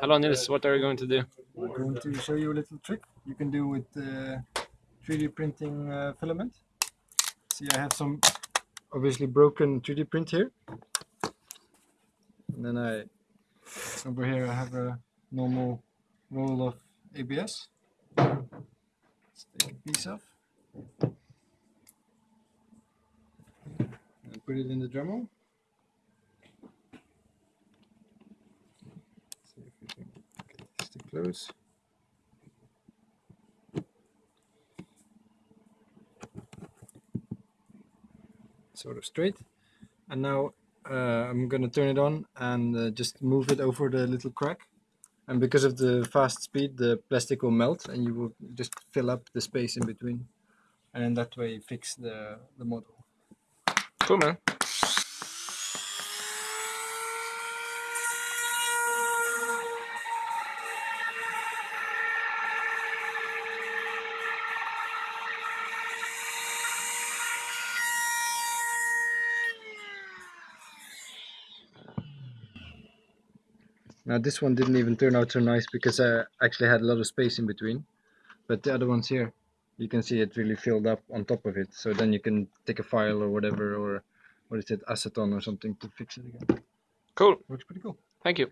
Hello Nils, what are you going to do? I'm going to show you a little trick you can do with uh, 3D printing uh, filament. See, I have some obviously broken 3D print here. And then I, over here I have a normal roll of ABS. Let's take a piece off. And put it in the Dremel. See if we can get this to close. Sort of straight. And now uh, I'm gonna turn it on and uh, just move it over the little crack. And because of the fast speed, the plastic will melt and you will just fill up the space in between. And in that way fix the, the model. Cool man. Now this one didn't even turn out so nice because I actually had a lot of space in between. But the other ones here, you can see it really filled up on top of it. So then you can take a file or whatever or what is it, acetone or something to fix it again. Cool. Looks pretty cool. Thank you.